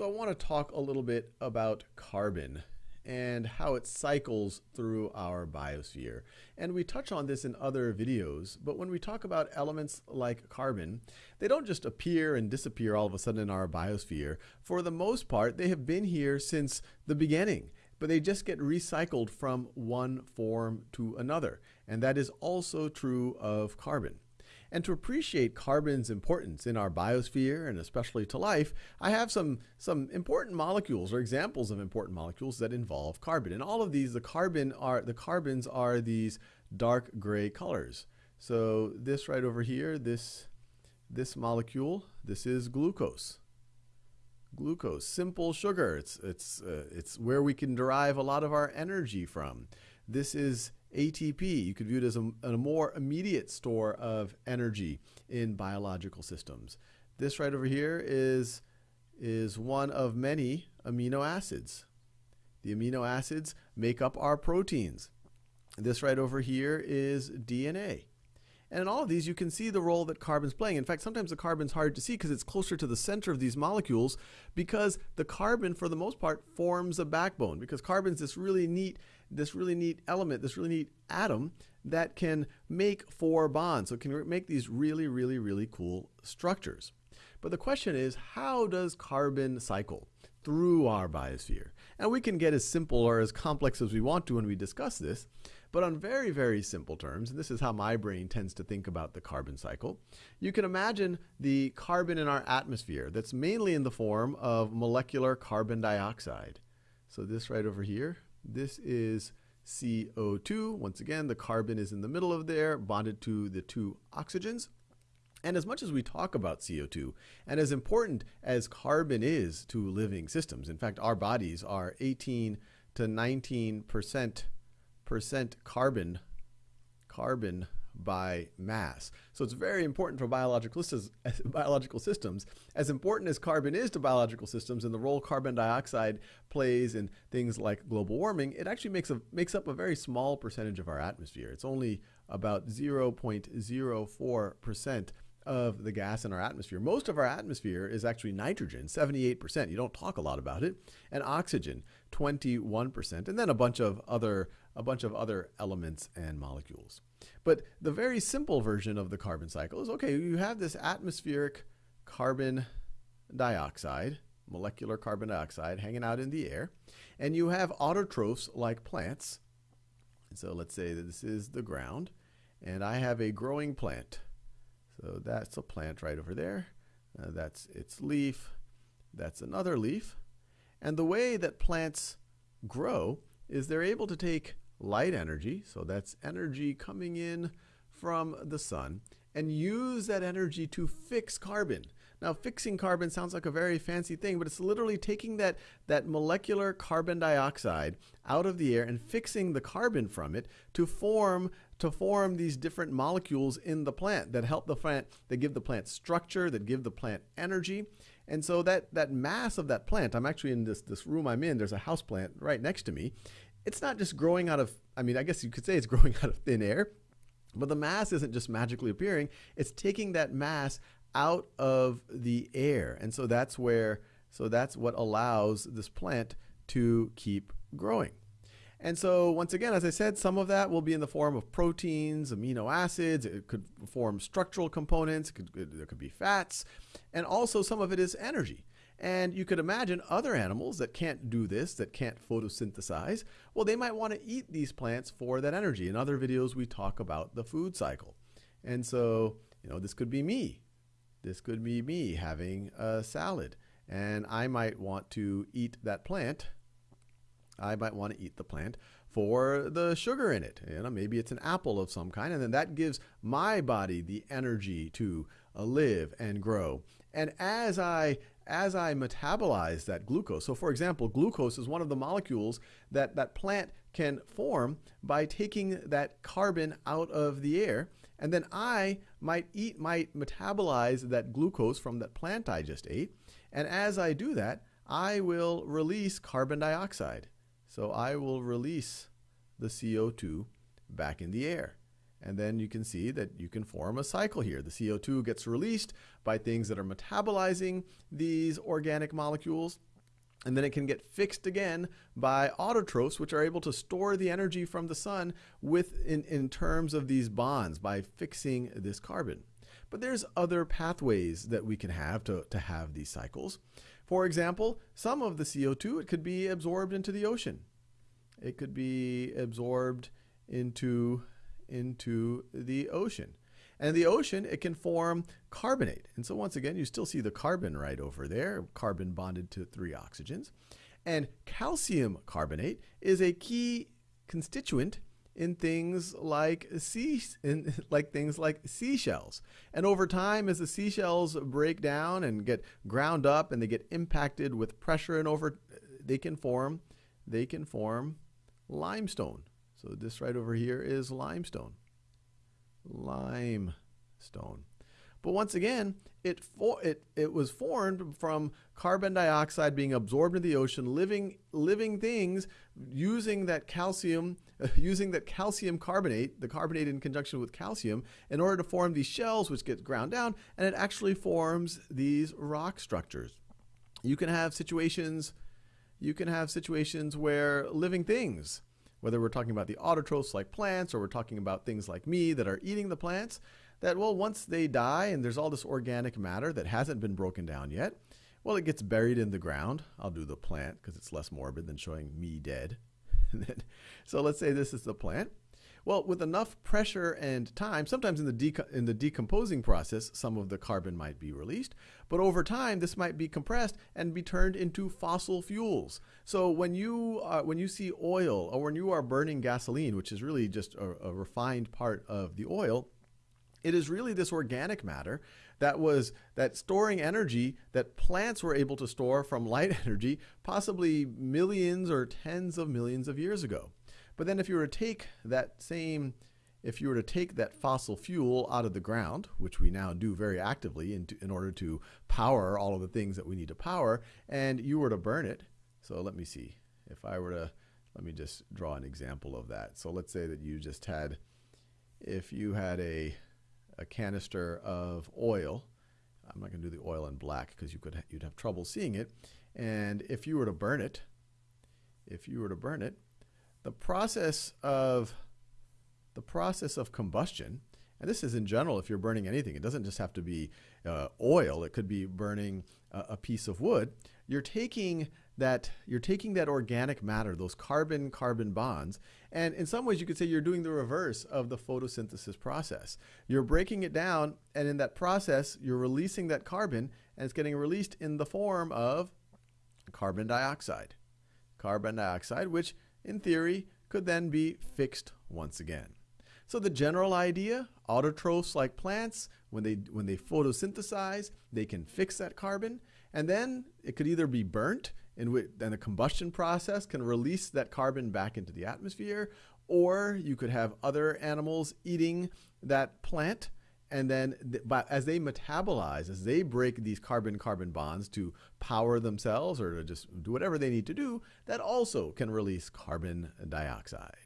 So I want to talk a little bit about carbon and how it cycles through our biosphere. And we touch on this in other videos, but when we talk about elements like carbon, they don't just appear and disappear all of a sudden in our biosphere. For the most part, they have been here since the beginning, but they just get recycled from one form to another. And that is also true of carbon. And to appreciate carbon's importance in our biosphere and especially to life, I have some, some important molecules or examples of important molecules that involve carbon. And all of these, the carbon are the carbons are these dark gray colors. So this right over here, this this molecule, this is glucose. Glucose, simple sugar. It's it's uh, it's where we can derive a lot of our energy from. This is ATP. You could view it as a, a, more immediate store of energy in biological systems. This right over here is, is one of many amino acids. The amino acids make up our proteins. This right over here is DNA. And in all of these, you can see the role that carbon's playing. In fact, sometimes the carbon's hard to see because it's closer to the center of these molecules because the carbon, for the most part, forms a backbone because carbon's this really neat, this really neat element, this really neat atom that can make four bonds. So it can make these really, really, really cool structures. But the question is, how does carbon cycle through our biosphere? And we can get as simple or as complex as we want to when we discuss this. But on very, very simple terms, and this is how my brain tends to think about the carbon cycle, you can imagine the carbon in our atmosphere that's mainly in the form of molecular carbon dioxide. So this right over here, this is CO2. Once again, the carbon is in the middle of there, bonded to the two oxygens. And as much as we talk about CO2, and as important as carbon is to living systems, in fact, our bodies are 18 to 19 percent percent carbon carbon by mass. So it's very important for biological systems, biological systems. As important as carbon is to biological systems and the role carbon dioxide plays in things like global warming, it actually makes, a, makes up a very small percentage of our atmosphere. It's only about 0.04% of the gas in our atmosphere. Most of our atmosphere is actually nitrogen, 78%. You don't talk a lot about it. And oxygen, 21%. And then a bunch of other a bunch of other elements and molecules. But the very simple version of the carbon cycle is, okay, you have this atmospheric carbon dioxide, molecular carbon dioxide hanging out in the air, and you have autotrophs like plants. So let's say that this is the ground, and I have a growing plant. So that's a plant right over there. Uh, that's its leaf. That's another leaf. And the way that plants grow is they're able to take light energy, so that's energy coming in from the sun, and use that energy to fix carbon. Now, fixing carbon sounds like a very fancy thing, but it's literally taking that, that molecular carbon dioxide out of the air and fixing the carbon from it to form to form these different molecules in the plant that help the plant, that give the plant structure, that give the plant energy. And so that, that mass of that plant, I'm actually in this, this room I'm in, there's a house plant right next to me, it's not just growing out of, I mean, I guess you could say it's growing out of thin air, but the mass isn't just magically appearing. It's taking that mass out of the air. And so that's where, so that's what allows this plant to keep growing. And so once again, as I said, some of that will be in the form of proteins, amino acids, it could form structural components, it could, there could be fats, and also some of it is energy. And you could imagine other animals that can't do this, that can't photosynthesize, well, they might want to eat these plants for that energy. In other videos, we talk about the food cycle. And so, you know, this could be me. This could be me having a salad. And I might want to eat that plant. I might want to eat the plant for the sugar in it. You know, maybe it's an apple of some kind, and then that gives my body the energy to uh, live and grow. And as I as I metabolize that glucose, so for example, glucose is one of the molecules that that plant can form by taking that carbon out of the air. And then I might eat, might metabolize that glucose from that plant I just ate. And as I do that, I will release carbon dioxide. So I will release the CO2 back in the air. And then you can see that you can form a cycle here. The CO2 gets released by things that are metabolizing these organic molecules. and then it can get fixed again by autotrophs, which are able to store the energy from the sun with in, in terms of these bonds by fixing this carbon. But there's other pathways that we can have to, to have these cycles. For example, some of the CO2 it could be absorbed into the ocean. It could be absorbed into, into the ocean. And the ocean, it can form carbonate. And so once again, you still see the carbon right over there, carbon bonded to three oxygens. And calcium carbonate is a key constituent in things like sea in like things like seashells. And over time as the seashells break down and get ground up and they get impacted with pressure and over they can form they can form limestone. So this right over here is limestone limestone. But once again, it, for, it, it was formed from carbon dioxide being absorbed into the ocean, living, living things using that calcium, using that calcium carbonate, the carbonate in conjunction with calcium, in order to form these shells which get ground down, and it actually forms these rock structures. You can have situations, you can have situations where living things whether we're talking about the autotrophs like plants or we're talking about things like me that are eating the plants, that, well, once they die and there's all this organic matter that hasn't been broken down yet, well, it gets buried in the ground. I'll do the plant because it's less morbid than showing me dead. so let's say this is the plant. Well, with enough pressure and time, sometimes in the, in the decomposing process, some of the carbon might be released, but over time, this might be compressed and be turned into fossil fuels. So when you, uh, when you see oil or when you are burning gasoline, which is really just a, a refined part of the oil, it is really this organic matter that was that storing energy that plants were able to store from light energy possibly millions or tens of millions of years ago. But then if you were to take that same, if you were to take that fossil fuel out of the ground, which we now do very actively in, to, in order to power all of the things that we need to power, and you were to burn it, so let me see, if I were to, let me just draw an example of that. So let's say that you just had, if you had a, a canister of oil, I'm not going to do the oil in black because you could you'd have trouble seeing it. And if you were to burn it, if you were to burn it, the process of the process of combustion, and this is in general if you're burning anything, it doesn't just have to be uh, oil, it could be burning a, a piece of wood. You're taking that you're taking that organic matter, those carbon carbon bonds, and in some ways you could say you're doing the reverse of the photosynthesis process. You're breaking it down, and in that process, you're releasing that carbon, and it's getting released in the form of carbon dioxide. Carbon dioxide, which in theory, could then be fixed once again. So the general idea, autotrophs like plants, when they, when they photosynthesize, they can fix that carbon, and then it could either be burnt, and then the combustion process can release that carbon back into the atmosphere, or you could have other animals eating that plant and then but as they metabolize as they break these carbon carbon bonds to power themselves or to just do whatever they need to do that also can release carbon dioxide